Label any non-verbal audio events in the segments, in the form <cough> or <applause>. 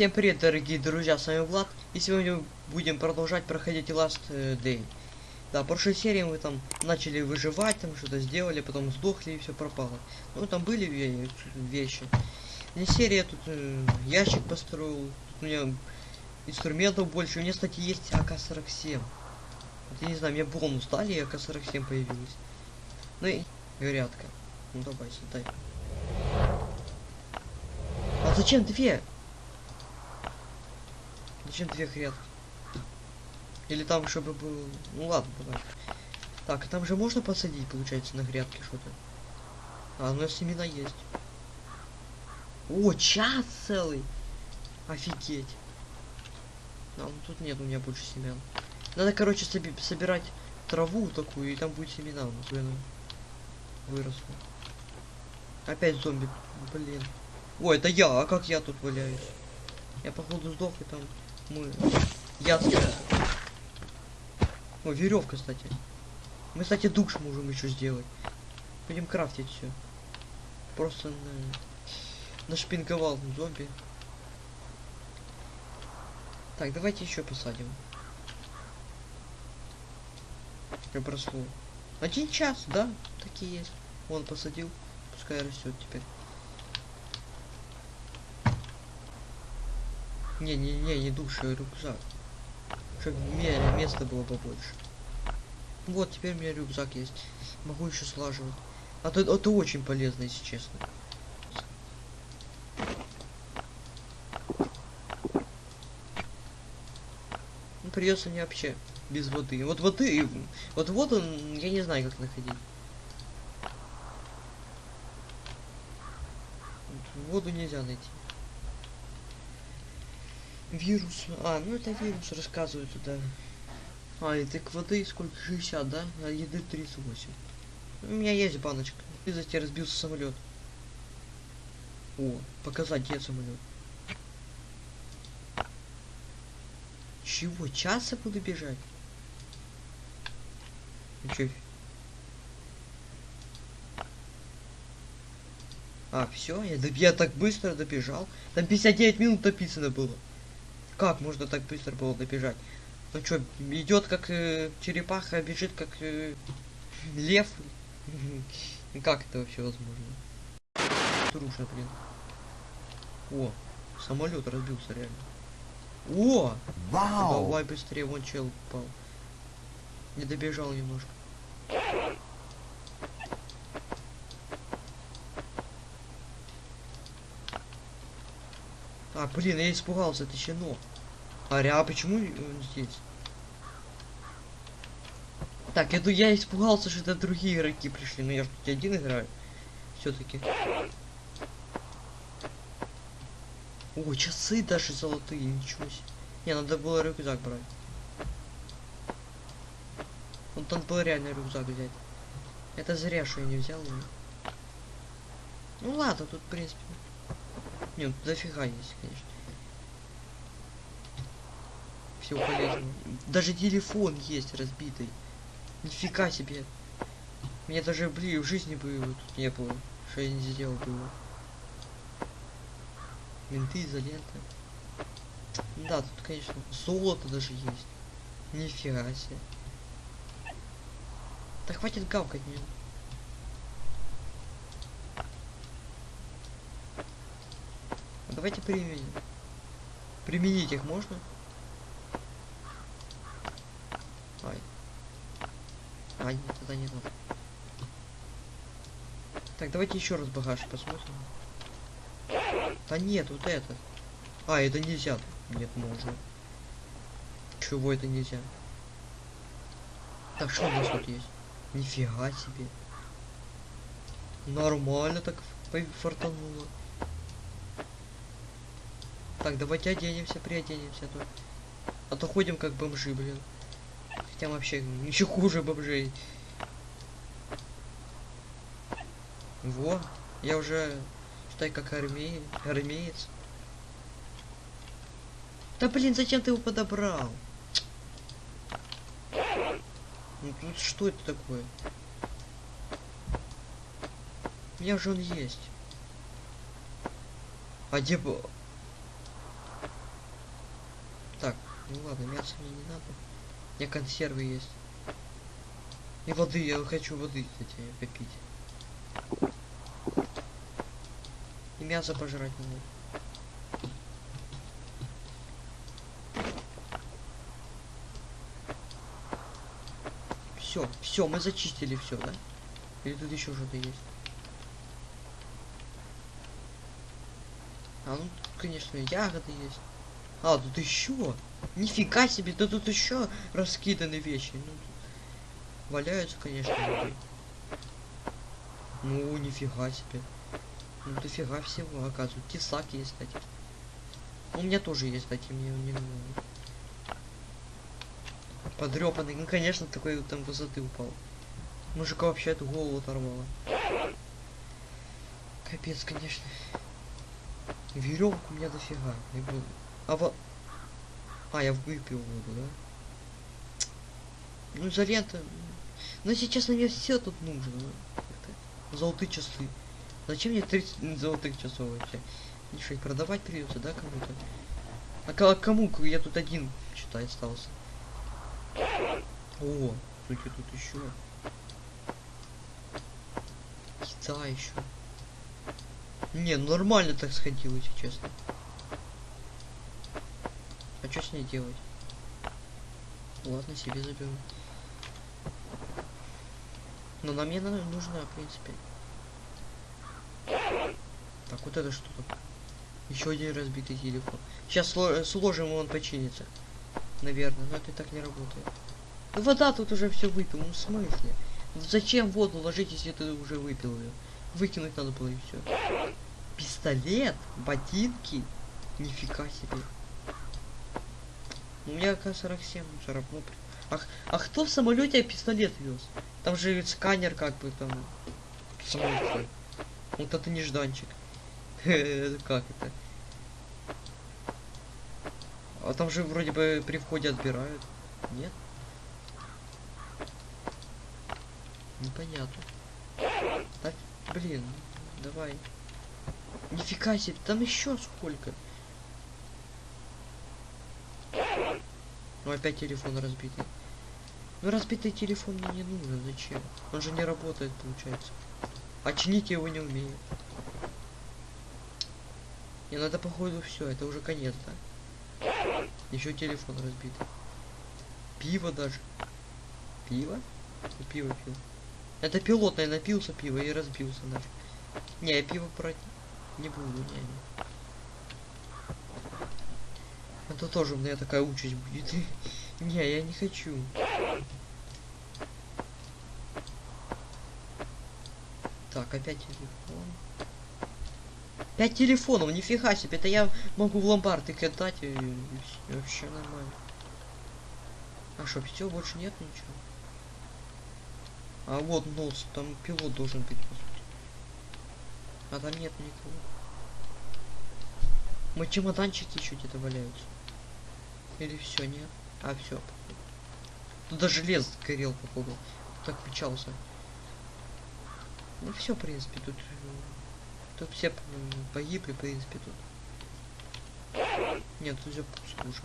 Всем привет, дорогие друзья, с вами Влад, и сегодня будем продолжать проходить Last э, Day. Да, в прошлой серии мы там начали выживать, там что-то сделали, потом сдохли и все пропало. Ну, там были ве- вещи. Не серия, тут э, ящик построил, тут у меня инструментов больше, у меня, кстати, есть АК-47. Вот, я не знаю, мне бонус дали, и АК-47 появилась. Ну и горятка. Ну давай, сюда. А зачем две? Зачем две грядки? Или там, чтобы был... Ну ладно, давай. Так, там же можно посадить, получается, на грядке что-то? А, у нас семена есть. О, час целый! Офигеть. А, ну тут нет у меня больше семян. Надо, короче, соби- собирать траву такую, и там будет семена. Вот она выросла. Опять зомби. Блин. Ой, это я, а как я тут валяюсь? Я походу сдох и там мы. Я О, веревка, кстати. Мы, кстати, душ можем еще сделать. Будем крафтить все. Просто на... нашпинговал зомби. Так, давайте еще посадим. Как прошло. Один час, да? Такие есть. Вон посадил. Пускай растет теперь. Не, не, не, не душа, а рюкзак. Чтобы мне места было побольше. Вот, теперь у меня рюкзак есть. Могу еще слаживать. А то это очень полезно, если честно. Ну, придется мне вообще без воды. Вот воды, вот воду я не знаю, как находить. Вот Воду нельзя найти. Вирус. А, ну это вирус рассказывают туда. А, и так воды сколько? 60, да? А еды 38. У меня есть баночка. И за тебя разбился самолет. О, показать где самолет. Чего? Часа буду бежать? Ну? А, все, я, я так быстро добежал. Там 59 минут написано было. Как можно так быстро было добежать? Ну что, идет как э, черепаха, бежит как э, лев. <laughs> Ну Как это вообще возможно? Труша, блин. О, самолет разбился реально. О! Вау! Давай быстрее, вон чел упал. Не добежал немножко. А, блин, я испугался, это щенок. А, ре- а почему он здесь? Так, ду- я испугался, что это другие игроки пришли, но я же тут один играю. Все-таки. О, часы даже золотые, ничего себе. Не, надо было рюкзак брать. Вот надо было реально рюкзак взять. Это зря, что я не взял его. Ну ладно, тут в принципе. Нет, дофига есть, конечно. Всего полезного. Даже телефон есть разбитый. Нифига себе. Мне даже, блин, в жизни бы его тут не было. Что я не сделал бы его. Менты, изолента. Да, тут, конечно, золото даже есть. Нифига себе. Да хватит гавкать мне. Давайте применим. Применить их можно? А, нет, тогда не надо. Так, давайте еще раз багаж посмотрим. Да нет, вот это. А, это нельзя. Нет, можно. Чего это нельзя? Так, что у нас тут есть? Нифига себе. Нормально так фартануло. Так, давайте оденемся, приоденемся, а то, а то ходим как бомжи, блин. Мы вообще еще хуже бомжей. Во, я уже, считай, как армей, армеец. Да блин, зачем ты его подобрал? Ну тут что это такое? У меня же он есть. А где... б- Ну ладно, мясо мне не надо. Меня консервы есть. И воды, я хочу воды, кстати, попить. И мясо пожрать надо. Все, все, мы зачистили все, да? Или тут еще что-то есть? А, ну, тут, конечно, ягоды есть. А, тут еще. Нифига себе, да тут еще раскиданы вещи. Ну, валяются, конечно, люди. Ну, нифига себе. Ну, дофига всего, оказывается. Тесак есть, кстати. У меня тоже есть, кстати, мне не нужно. Подрёпанный, ну, конечно, такой вот там высоты упал. Мужика вообще эту голову оторвало. Капец, конечно. Веревку у меня дофига. Не буду. А во... А, я выпил воду, да? Ну, изолента... Ну, сейчас на мне все тут нужно. ну. Золотые часы. Зачем мне 30 золотых часов вообще? Что, их продавать придется, да, кому-то? А ко- кому? Я тут один, считай, остался. О, слушай, тут еще. Еда еще. Не, нормально так сходил, если честно. Что с ней делать? Ладно, себе заберу. Но нам мне нужна, в принципе. Так, вот это что тут? Еще один разбитый телефон. Сейчас сложим, и он починится. Наверное, но это так не работает. Ну, вода тут уже все выпил, ну в смысле? Зачем воду ложить, если ты уже выпил ее? Выкинуть надо было и все. Пистолет, ботинки, нифига себе. У меня К-47 мусоров, ну, при- а, кто в самолете пистолет вез? Там же сканер как бы там. Смысле? Вот это нежданчик. <laughs> Как это? А там же вроде бы при входе отбирают. Нет? Непонятно. Так, блин, давай. Нифига себе, там еще сколько. Ну опять телефон разбитый. Ну разбитый телефон мне не нужен, зачем? Он же не работает, получается. Чинить я его не умею. Не надо походу все, это уже конец, да? Еще телефон разбитый. Пиво даже. Пиво? Я пиво пил. Это пилотный напился пиво и разбился нафиг. Не, я пиво брать не буду, не, Это тоже у меня такая участь будет. <laughs> Не, я не хочу. Так, опять телефон. Пять телефонов, нифига себе, это я могу в ломбард их отдать и, и всё, вообще нормально. А что, все, больше нет ничего? А вот нос, там пилот должен быть, по сути. А там нет никого. Мы чемоданчики еще где-то валяются. Или все, нет? А, все. Тут даже лес горел, походу. Так печался. Ну все, в принципе, тут... э, Тут все погибли, в принципе, тут. Нет, тут все пусто уже.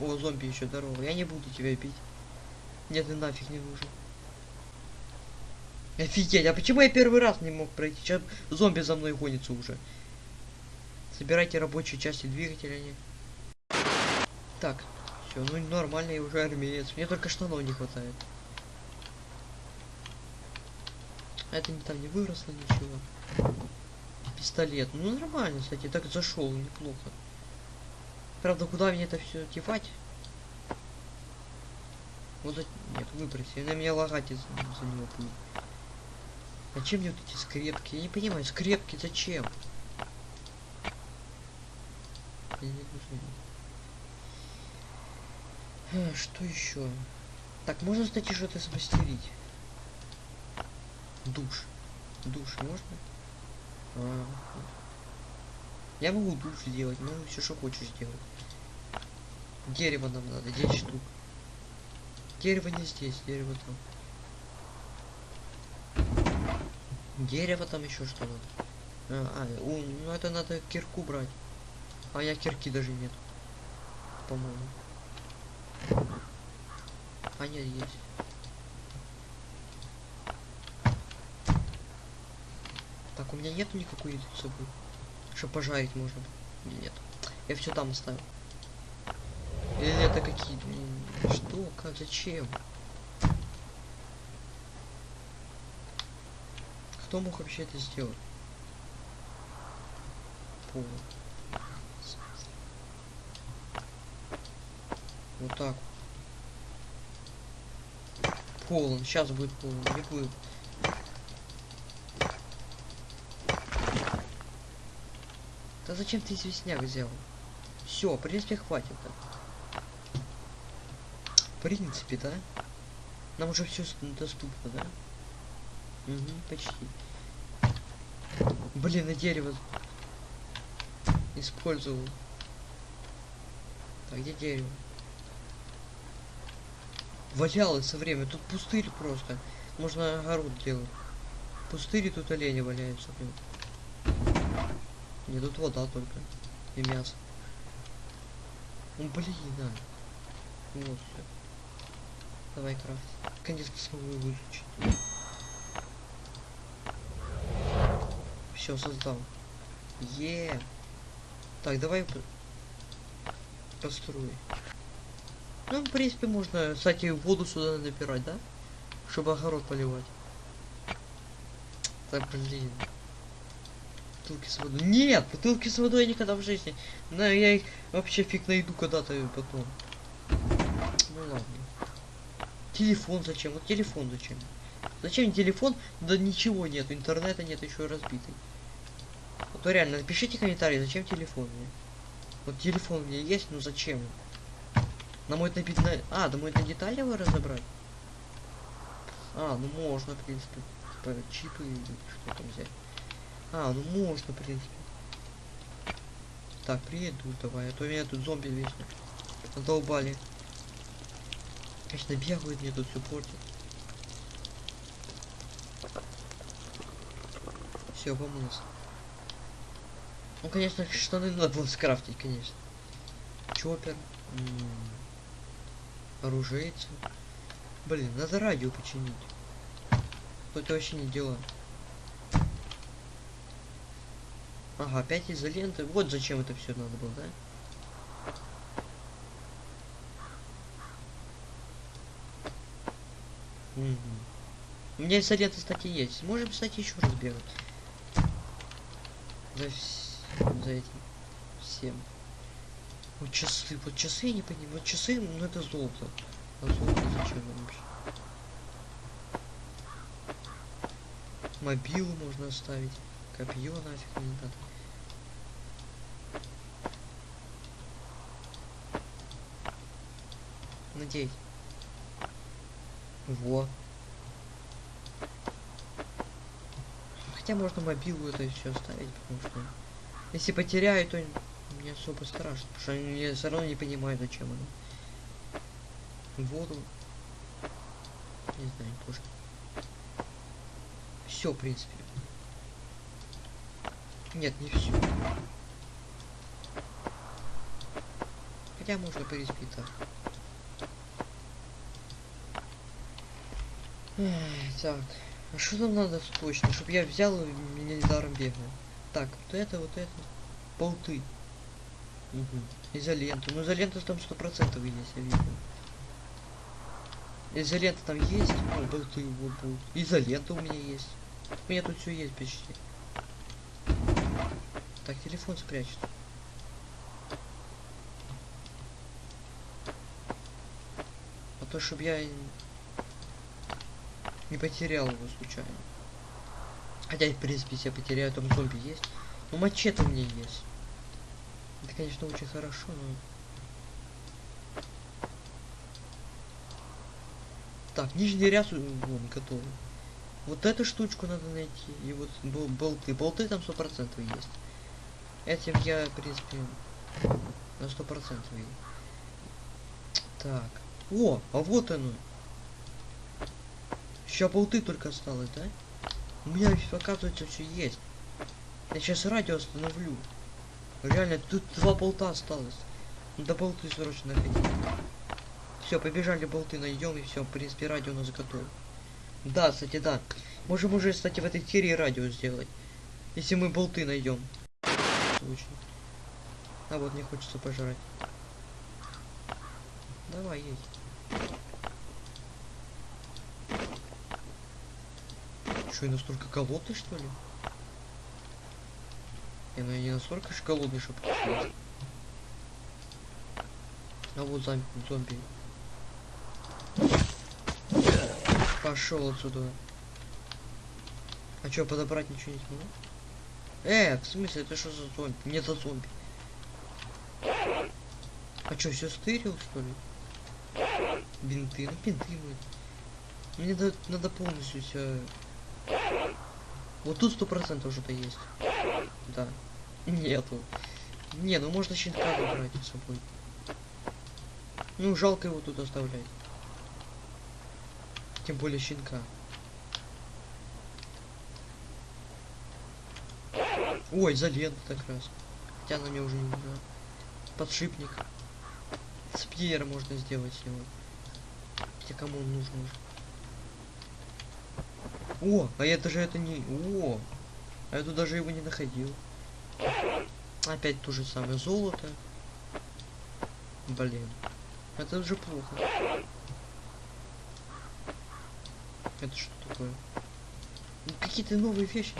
О, зомби еще здорово. Я не буду тебя бить. Нет, ты нафиг не нужен. Офигеть, а почему я первый раз не мог пройти? Сейчас зомби за мной гонится уже. Собирайте рабочие части двигателя. Не... Так, все, ну нормально, я уже армеец. Мне только штанов не хватает. А это не там не выросло ничего. Пистолет. Ну нормально, кстати, так зашел, неплохо. Правда, куда мне это все девать? Вот. Нет, выброси. На меня лагать из за него будет. Зачем мне вот эти скрепки? Я не понимаю, скрепки зачем? Они не нужны. А, что еще? Так, можно, кстати, что-то смастерить. Душ. Душ можно? А. Я могу душ сделать, могу все, что хочешь сделать. Дерево нам надо, 10 штук. Дерево не здесь, дерево там. Дерево там еще что надо. А, а, у, ну это надо кирку брать. А я кирки даже нет. По-моему. А нет, есть. Так, у меня нету никакой еды с собой. Что пожарить можно? Или нет? Я все там оставил. Или это какие? м, Что? Как? Зачем? Кто мог вообще это сделать? Пол. Вот так. Полон. Сейчас будет полон. Будет. Да зачем ты известняк взял? Все, в принципе, хватит. В принципе, да? Нам уже все доступно, да? Угу, почти. Блин, на дерево использовал. Так, где дерево? Валялось со время. Тут пустырь просто. Можно огород делать. Пустырь и тут олени валяются. Блин. Не, тут вода только. И мясо. Ну блин, да. Вот все. Давай крафт. Конечно смогу выключить. Все, создал. Е. Так, давай по- построй. Ну, в принципе, можно, кстати, воду сюда набирать, да? Чтобы огород поливать. Так, блин. Бутылки с водой. Нет, бутылки с водой я никогда в жизни. Но я их вообще фиг найду когда-то потом. Ну ладно. Телефон зачем? Вот телефон зачем? Зачем телефон? Да ничего нет, интернета нет, еще разбитый. Вот то реально, напишите комментарий, зачем телефон мне? Вот телефон у меня есть, но зачем? На мой набить на... А, мой на детали его разобрать? А, ну можно, в принципе. Типа чипы или что там взять. А, ну можно, в принципе. Так, приеду давай, а то меня тут зомби вечно задолбали. Конечно, бегают, мне тут все портят. Все, помылся. Ну, конечно, штаны надо было скрафтить, конечно. Чоппер. м, Оружейцы. Блин, надо радио починить. Это вообще не дело. Ага, опять изоленты. Вот зачем это все надо было, да? Мгм. У меня изоленты, кстати, есть. Можем, кстати, еще раз бегать. За, вс- за этим всем. Вот часы, вот часы я не понимаю. Вот часы, ну это золото. А золото зачем вообще? Мобилу можно оставить. Копье нафиг не надо. Надеюсь. Во. Хотя можно мобилу это все оставить, потому что если потеряю, то не особо страшно, потому что я все равно не понимаю, зачем оно. Воду. Не знаю, тоже. Все, в принципе. Нет, не все. Хотя можно переспить так. Так, а что нам надо точно, чтобы я взял и меня недаром бегал? Так, вот это, вот это. Болты. Угу. Изолента. Ну изолента там сто процентов есть, я видел. Изолента там есть. О, болты, вот болт. Изолента у меня есть. У меня тут все есть почти. Так, телефон спрячет. А то, чтобы я не потерял его случайно. Хотя, в принципе, если я потеряю, там зомби есть. Ну, мачете у меня есть. Это, конечно, очень хорошо, но... Так, нижний ряд у- вон, готовый. Вот эту штучку надо найти. И вот бол- болты. Болты там сто процентов есть. Этим я, в принципе, на сто процентов. Так. О, а вот оно. Еще болты только осталось, да? У меня, оказывается, все есть. Я сейчас радио остановлю. Реально, тут два болта осталось. Надо болты срочно находить. Все, побежали болты найдем и все, в принципе, радио у нас готово. Да, кстати, да. Можем уже, кстати, в этой серии радио сделать. Если мы болты найдем. А вот мне хочется пожрать. Давай, едь. Что, я настолько голодный, что ли? Я, ну, я настолько же голодный, чтобы съесть. А вот зомби, зомби. Пошел отсюда. А что, подобрать ничего не смогу? Э, в смысле, это что за зомби? Не за зомби. А что, все стырил, что ли? Бинты, ну бинты мы. Мне надо, надо полностью все. Вот тут сто процентов что-то есть. Да. Нету. Не, ну можно щенка забрать с собой. Ну, жалко его тут оставлять. Тем более щенка. Ой, изолента как раз. Хотя она мне уже не нужна. Подшипник. Спьер можно сделать с него. Хотя кому он нужен уже. О, а я даже это не... О, а я тут даже его не находил. Опять то же самое золото. Блин. Это уже плохо. Это что такое? Ну, Какие-то новые вещи.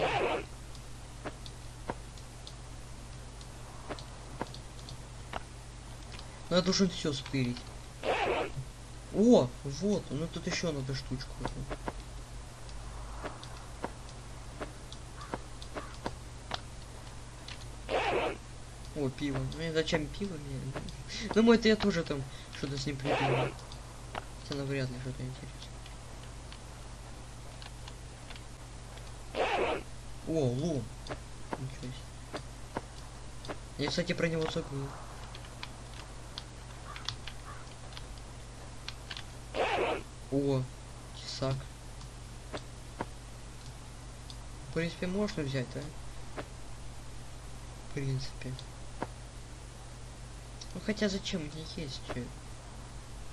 Ну, я должен все стырить. О, вот, ну тут еще надо штучку. эту. О, пиво. Ну и зачем пиво мне? Ну, это я тоже там что-то с ним придумал. Хотя навряд ли что-то интересное. О, лом. Ничего себе. Я, кстати, про него забыл. О, тесак. В принципе, можно взять, да? В принципе. Ну хотя зачем мне есть?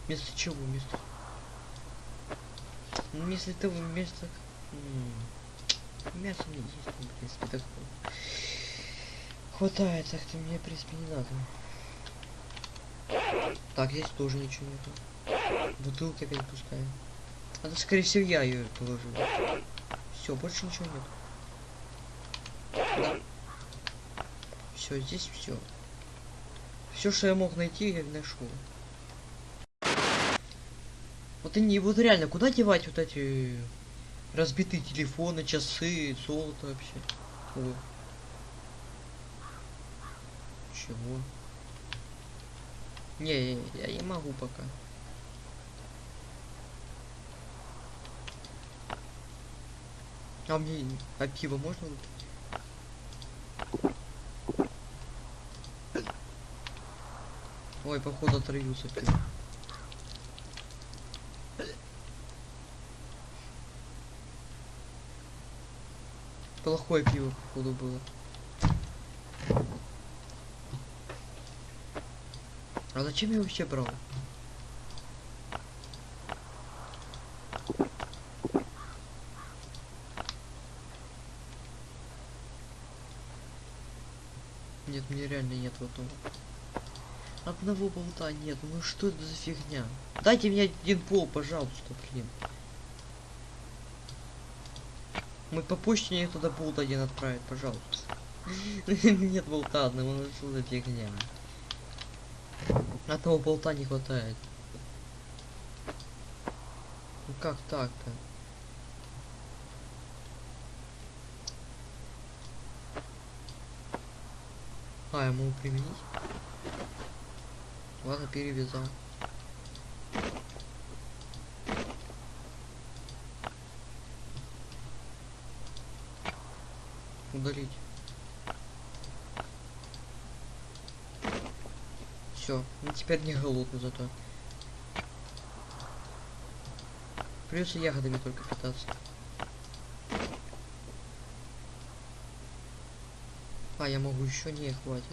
Вместо чего? Вместо... Ну если ты вместо... Мясо мне есть, в принципе, так... Хватает, так ты мне, в принципе, не надо. Так, здесь тоже ничего нету. Бутылка опять пустая. Это, скорее всего, я ее положил. Все, больше ничего нет. Да. Все, здесь все. Все, что я мог найти, я нашел. Вот они, вот реально, куда девать вот эти разбитые телефоны, часы, золото вообще? О. Чего? Не, я, я не могу пока. А мне, а пиво можно? выпить? Ой, походу отравился пиво. Плохое пиво, походу, было. А зачем я вообще брал? Нет, мне реально нет вот того. Одного болта нет, ну что это за фигня? Дайте мне один пол, пожалуйста, блин. Мы по почте мне туда болт один отправить, пожалуйста. <laughs> Нет болта одного, ну что за фигня? Одного болта не хватает. Ну как так-то? А, могу применить? Ладно, перевязал. Удалить. Все, ну теперь не голодный зато. Придется ягодами только питаться. А, я могу еще не хватит.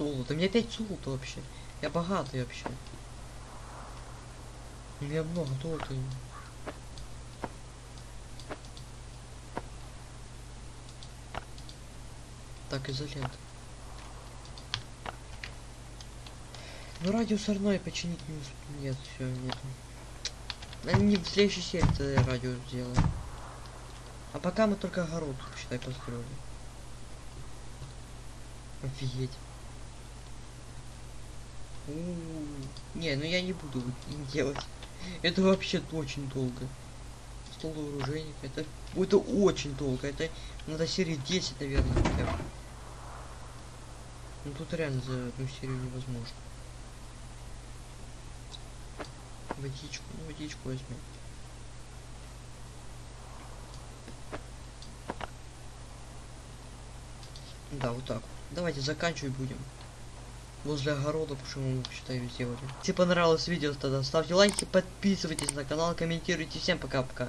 Золото. У меня опять золото вообще. Я богатый вообще. У меня много золота. Так, изолента. Ну радио сорной починить не усп- Нет, все, нет. Они в следующей серии радио сделаем. А пока мы только огород, считай, построили. Офигеть. Не, ну я не буду делать. Это вообще очень долго. Стол вооружений. Это, это очень долго. Это надо серии 10, наверное, хотя бы. Ну тут реально за одну серию невозможно. Водичку, ну водичку возьмем. Да, вот так. Давайте заканчивать будем. Возле огорода, что мы, считаю, сделали. Если понравилось видео, тогда ставьте лайки, подписывайтесь на канал, комментируйте. Всем пока-пока.